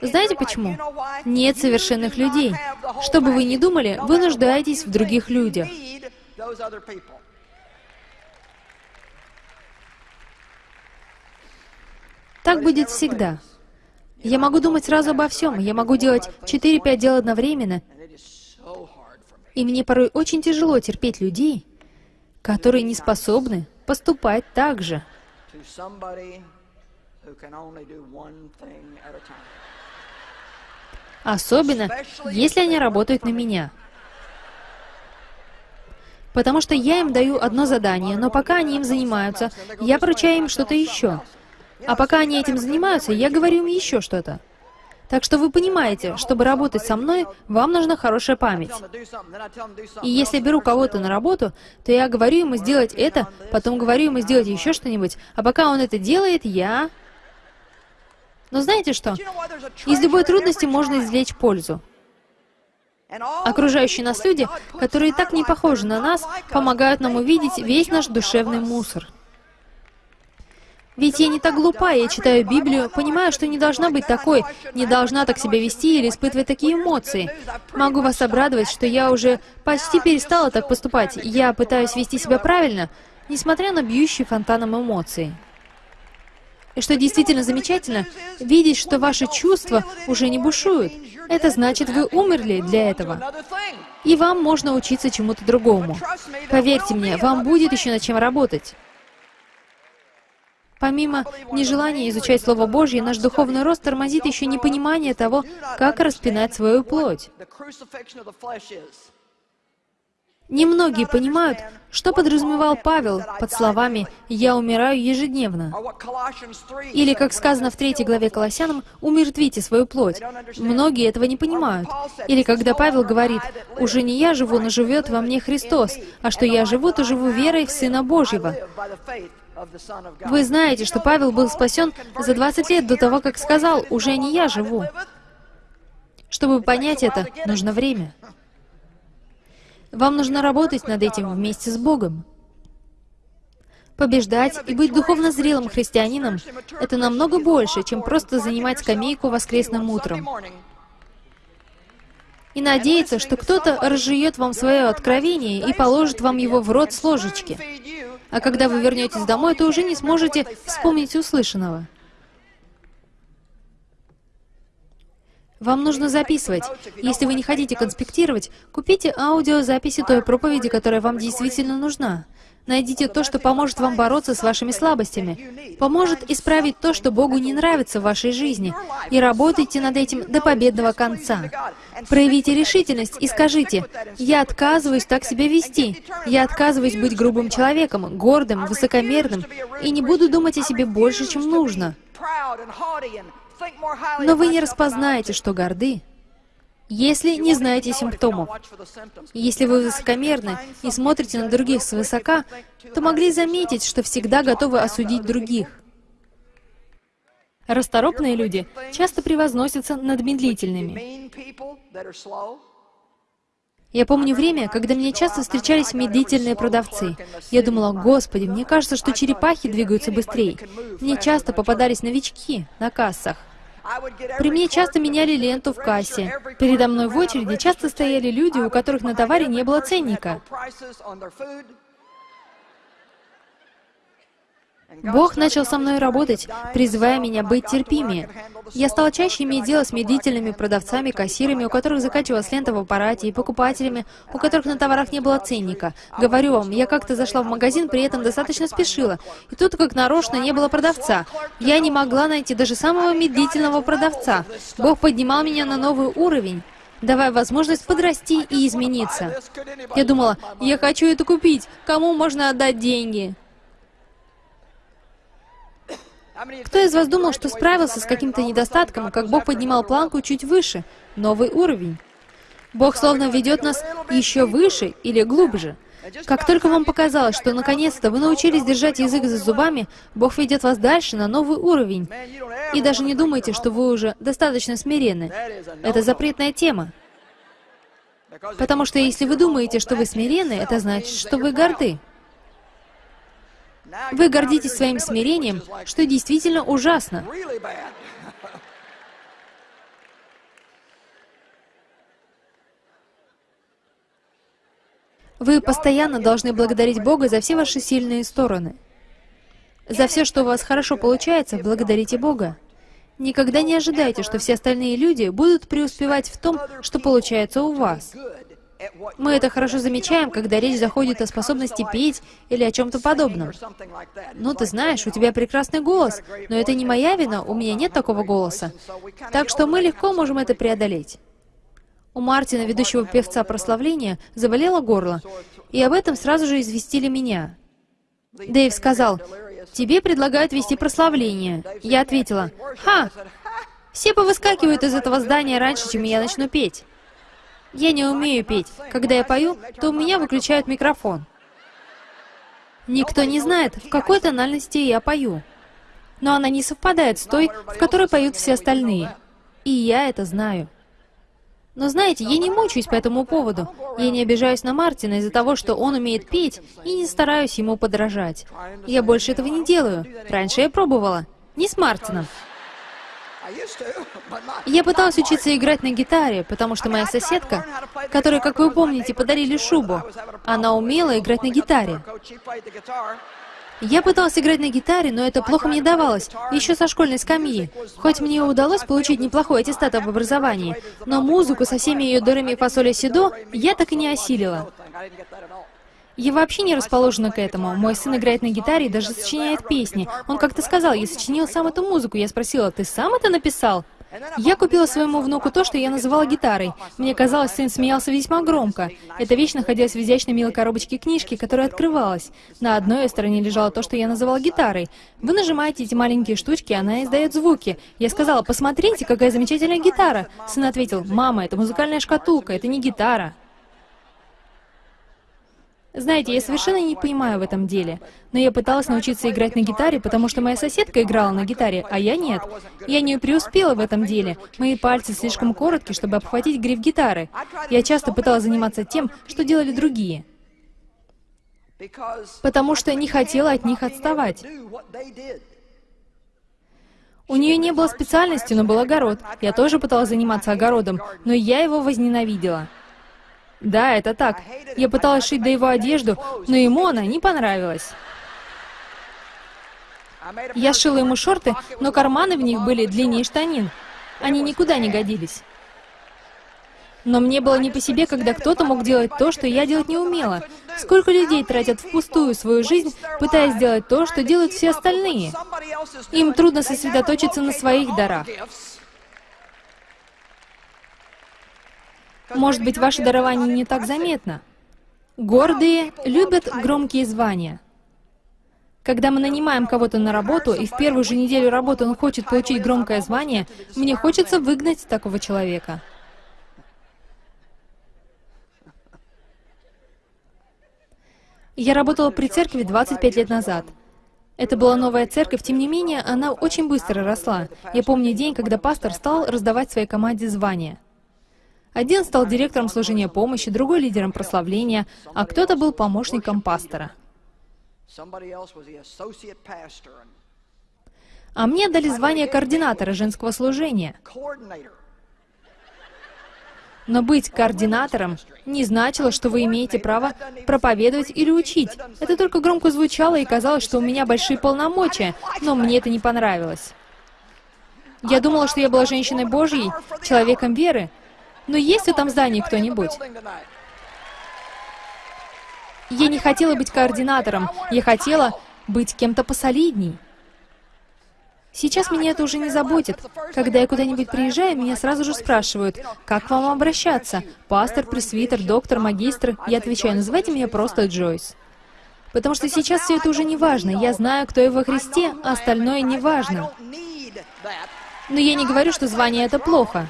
Знаете почему? Нет совершенных людей. Что бы вы ни думали, вы нуждаетесь в других людях. Так будет всегда. Я могу думать сразу обо всем, я могу делать 4-5 дел одновременно, и мне порой очень тяжело терпеть людей, которые не способны поступать так же. Особенно, если они работают на меня. Потому что я им даю одно задание, но пока они им занимаются, я поручаю им что-то еще. А пока они этим занимаются, я говорю им еще что-то. Так что вы понимаете, чтобы работать со мной, вам нужна хорошая память. И если беру кого-то на работу, то я говорю ему сделать это, потом говорю ему сделать еще что-нибудь, а пока он это делает, я... Но знаете что? Из любой трудности можно извлечь пользу. Окружающие нас люди, которые так не похожи на нас, помогают нам увидеть весь наш душевный мусор. Ведь я не так глупа, я читаю Библию, понимаю, что не должна быть такой, не должна так себя вести или испытывать такие эмоции. Могу вас обрадовать, что я уже почти перестала так поступать. Я пытаюсь вести себя правильно, несмотря на бьющие фонтаном эмоции. И что действительно замечательно, видеть, что ваши чувства уже не бушуют. Это значит, вы умерли для этого. И вам можно учиться чему-то другому. Поверьте мне, вам будет еще над чем работать. Помимо нежелания изучать Слово Божье, наш духовный рост тормозит еще непонимание того, как распинать свою плоть. Немногие понимают, что подразумевал Павел под словами «Я умираю ежедневно». Или, как сказано в третьей главе Колоссянам, «Умертвите свою плоть». Многие этого не понимают. Или когда Павел говорит «Уже не я живу, но живет во мне Христос, а что я живу, то живу верой в Сына Божьего». Вы знаете, что Павел был спасен за 20 лет до того, как сказал, «Уже не я живу». Чтобы понять это, нужно время. Вам нужно работать над этим вместе с Богом. Побеждать и быть духовно зрелым христианином — это намного больше, чем просто занимать скамейку воскресным утром. И надеяться, что кто-то разжует вам свое откровение и положит вам его в рот с ложечки а когда вы вернетесь домой, то уже не сможете вспомнить услышанного. Вам нужно записывать. Если вы не хотите конспектировать, купите аудиозаписи той проповеди, которая вам действительно нужна. Найдите то, что поможет вам бороться с вашими слабостями, поможет исправить то, что Богу не нравится в вашей жизни, и работайте над этим до победного конца. Проявите решительность и скажите, «Я отказываюсь так себя вести, я отказываюсь быть грубым человеком, гордым, высокомерным, и не буду думать о себе больше, чем нужно». Но вы не распознаете, что горды, если не знаете симптомов. Если вы высокомерны и смотрите на других свысока, то могли заметить, что всегда готовы осудить других. Расторопные люди часто превозносятся над медлительными. Я помню время, когда мне часто встречались медлительные продавцы. Я думала, «Господи, мне кажется, что черепахи двигаются быстрее». Мне часто попадались новички на кассах. При мне часто меняли ленту в кассе. Передо мной в очереди часто стояли люди, у которых на товаре не было ценника. Бог начал со мной работать, призывая меня быть терпимее. Я стала чаще иметь дело с медлительными продавцами, кассирами, у которых заканчивалась лента в аппарате, и покупателями, у которых на товарах не было ценника. Говорю вам, я как-то зашла в магазин, при этом достаточно спешила, и тут как нарочно не было продавца. Я не могла найти даже самого медлительного продавца. Бог поднимал меня на новый уровень давая возможность подрасти и измениться. Я думала, я хочу это купить, кому можно отдать деньги? Кто из вас думал, что справился с каким-то недостатком, как Бог поднимал планку чуть выше, новый уровень? Бог словно ведет нас еще выше или глубже. Как только вам показалось, что наконец-то вы научились держать язык за зубами, Бог ведет вас дальше на новый уровень. И даже не думайте, что вы уже достаточно смиренны. Это запретная тема. Потому что если вы думаете, что вы смиренны, это значит, что вы горды. Вы гордитесь своим смирением, что действительно ужасно. Вы постоянно должны благодарить Бога за все ваши сильные стороны. За все, что у вас хорошо получается, благодарите Бога. Никогда не ожидайте, что все остальные люди будут преуспевать в том, что получается у вас. Мы это хорошо замечаем, когда речь заходит о способности петь или о чем-то подобном. Ну, ты знаешь, у тебя прекрасный голос, но это не моя вина, у меня нет такого голоса. Так что мы легко можем это преодолеть. У Мартина, ведущего певца прославления, заболело горло, и об этом сразу же известили меня. Дэйв сказал, «Тебе предлагают вести прославление». Я ответила, «Ха! Все повыскакивают из этого здания раньше, чем я начну петь». Я не умею петь. Когда я пою, то у меня выключают микрофон. Никто не знает, в какой тональности я пою. Но она не совпадает с той, в которой поют все остальные. И я это знаю. Но знаете, я не мучаюсь по этому поводу. Я не обижаюсь на Мартина из-за того, что он умеет петь, и не стараюсь ему подражать. Я больше этого не делаю. Раньше я пробовала. Не с Мартином. Я пыталась учиться играть на гитаре, потому что моя соседка, которой, как вы помните, подарили шубу, она умела играть на гитаре. Я пыталась играть на гитаре, но это плохо мне давалось, еще со школьной скамьи. Хоть мне удалось получить неплохой аттестат об образовании, но музыку со всеми ее дырами фасоли седо я так и не осилила. Я вообще не расположена к этому. Мой сын играет на гитаре и даже сочиняет песни. Он как-то сказал, я сочинил сам эту музыку. Я спросила, ты сам это написал? Я купила своему внуку то, что я называла гитарой. Мне казалось, сын смеялся весьма громко. Эта вещь находилась в изящной милой коробочке книжки, которая открывалась. На одной стороне лежало то, что я называла гитарой. Вы нажимаете эти маленькие штучки, она издает звуки. Я сказала, посмотрите, какая замечательная гитара. Сын ответил, мама, это музыкальная шкатулка, это не гитара. Знаете, я совершенно не понимаю в этом деле, но я пыталась научиться играть на гитаре, потому что моя соседка играла на гитаре, а я нет. Я не преуспела в этом деле. Мои пальцы слишком короткие, чтобы обхватить гриф гитары. Я часто пыталась заниматься тем, что делали другие. Потому что не хотела от них отставать. У нее не было специальности, но был огород. Я тоже пыталась заниматься огородом, но я его возненавидела. Да, это так. Я пыталась шить до его одежду, но ему она не понравилась. Я шила ему шорты, но карманы в них были длиннее штанин. Они никуда не годились. Но мне было не по себе, когда кто-то мог делать то, что я делать не умела. Сколько людей тратят впустую свою жизнь, пытаясь сделать то, что делают все остальные? Им трудно сосредоточиться на своих дарах. Может быть, ваше дарование не так заметно. Гордые любят громкие звания. Когда мы нанимаем кого-то на работу, и в первую же неделю работы он хочет получить громкое звание, мне хочется выгнать такого человека. Я работала при церкви 25 лет назад. Это была новая церковь, тем не менее, она очень быстро росла. Я помню день, когда пастор стал раздавать своей команде звания. Один стал директором служения помощи, другой лидером прославления, а кто-то был помощником пастора. А мне дали звание координатора женского служения. Но быть координатором не значило, что вы имеете право проповедовать или учить. Это только громко звучало и казалось, что у меня большие полномочия, но мне это не понравилось. Я думала, что я была женщиной Божьей, человеком веры, но есть в этом здании кто-нибудь? Я не хотела быть координатором, я хотела быть кем-то посолидней. Сейчас меня это уже не заботит. Когда я куда-нибудь приезжаю, меня сразу же спрашивают, как к вам обращаться? Пастор, пресвитер, доктор, магистр? Я отвечаю, называйте меня просто Джойс. Потому что сейчас все это уже не важно. Я знаю, кто я во Христе, а остальное не важно. Но я не говорю, что звание — это плохо.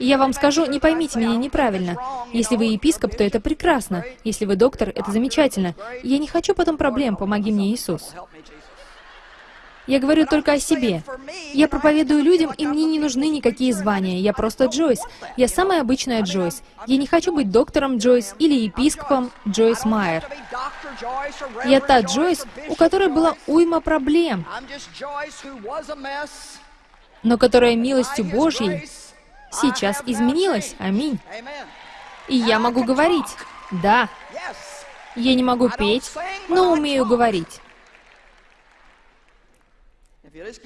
И я вам скажу, не поймите меня неправильно. Если вы епископ, то это прекрасно. Если вы доктор, это замечательно. Я не хочу потом проблем, помоги мне, Иисус. Я говорю только о себе. Я проповедую людям, и мне не нужны никакие звания. Я просто Джойс. Я самая обычная Джойс. Я не хочу быть доктором Джойс или епископом Джойс Майер. Я та Джойс, у которой была уйма проблем, но которая милостью Божьей сейчас изменилось. Аминь. И я могу говорить. Да. Я не могу петь, но умею говорить.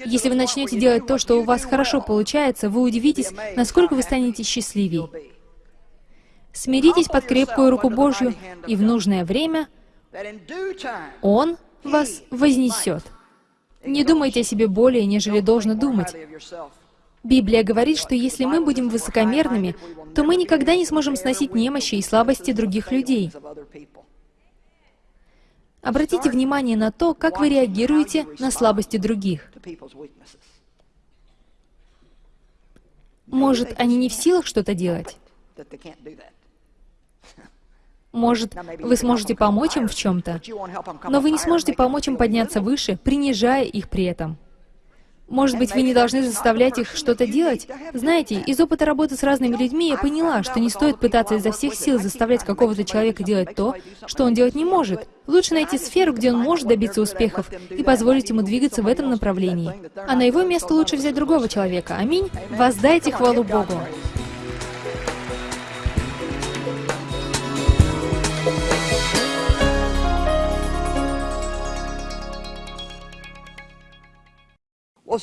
Если вы начнете делать то, что у вас хорошо получается, вы удивитесь, насколько вы станете счастливее. Смиритесь под крепкую руку Божью, и в нужное время Он вас вознесет. Не думайте о себе более, нежели должно думать. Библия говорит, что если мы будем высокомерными, то мы никогда не сможем сносить немощи и слабости других людей. Обратите внимание на то, как вы реагируете на слабости других. Может, они не в силах что-то делать? Может, вы сможете помочь им в чем-то, но вы не сможете помочь им подняться выше, принижая их при этом. Может быть, вы не должны заставлять их что-то делать? Знаете, из опыта работы с разными людьми я поняла, что не стоит пытаться изо всех сил заставлять какого-то человека делать то, что он делать не может. Лучше найти сферу, где он может добиться успехов, и позволить ему двигаться в этом направлении. А на его место лучше взять другого человека. Аминь. Воздайте хвалу Богу.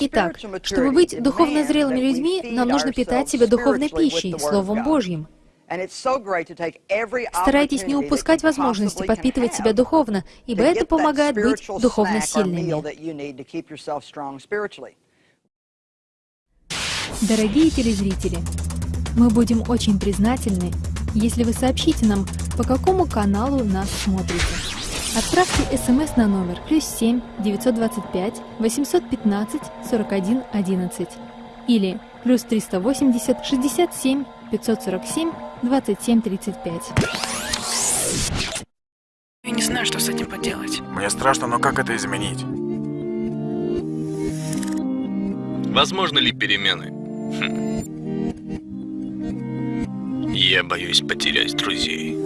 Итак, чтобы быть духовно зрелыми людьми, нам нужно питать себя духовной пищей, Словом Божьим. Старайтесь не упускать возможности подпитывать себя духовно, ибо это помогает быть духовно сильными. Дорогие телезрители, мы будем очень признательны, если вы сообщите нам, по какому каналу нас смотрите. Отправьте смс на номер плюс 7 925 815 41 11 или плюс 380 67 547 27 35. Я не знаю, что с этим поделать. Мне страшно, но как это изменить? Возможно ли перемены? Хм. Я боюсь потерять друзей.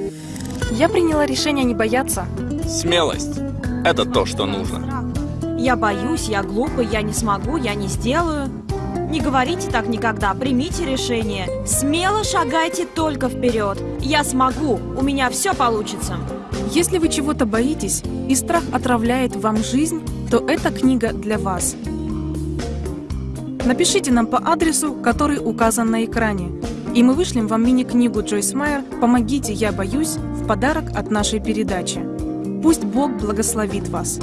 Я приняла решение не бояться. Смелость – это то, что нужно. Я боюсь, я глупый, я не смогу, я не сделаю. Не говорите так никогда, примите решение. Смело шагайте только вперед. Я смогу, у меня все получится. Если вы чего-то боитесь, и страх отравляет вам жизнь, то эта книга для вас. Напишите нам по адресу, который указан на экране, и мы вышлем вам мини-книгу Джойс Майер «Помогите, я боюсь» в подарок от нашей передачи. Пусть Бог благословит вас.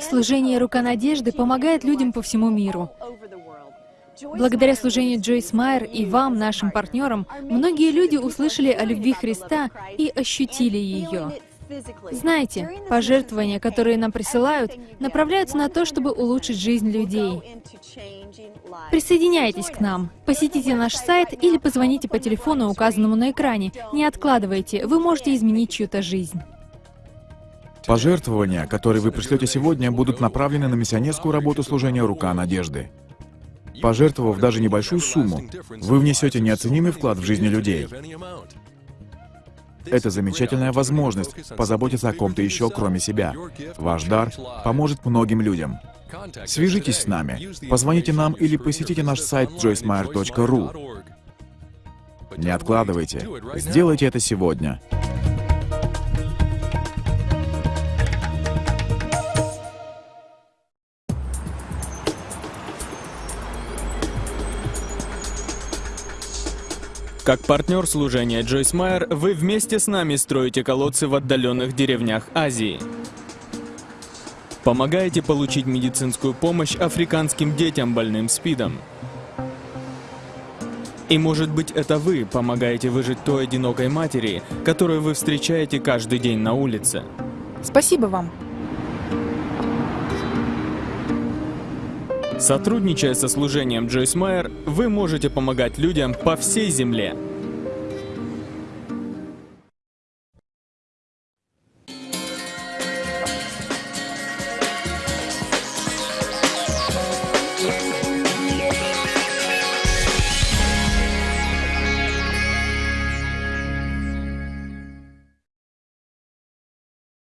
Служение «Рука надежды» помогает людям по всему миру. Благодаря служению Джойс Майер и вам, нашим партнерам, многие люди услышали о любви Христа и ощутили ее. Знаете, пожертвования, которые нам присылают, направляются на то, чтобы улучшить жизнь людей. Присоединяйтесь к нам, посетите наш сайт или позвоните по телефону, указанному на экране. Не откладывайте, вы можете изменить чью-то жизнь. Пожертвования, которые вы пришлете сегодня, будут направлены на миссионерскую работу служения «Рука надежды». Пожертвовав даже небольшую сумму, вы внесете неоценимый вклад в жизни людей. Это замечательная возможность позаботиться о ком-то еще, кроме себя. Ваш дар поможет многим людям. Свяжитесь с нами, позвоните нам или посетите наш сайт joycemeyer.ru. Не откладывайте, сделайте это сегодня. Как партнер служения Джойс Майер, вы вместе с нами строите колодцы в отдаленных деревнях Азии. Помогаете получить медицинскую помощь африканским детям, больным СПИДом. И может быть это вы помогаете выжить той одинокой матери, которую вы встречаете каждый день на улице. Спасибо вам. Сотрудничая со служением Джойс Майер, вы можете помогать людям по всей земле.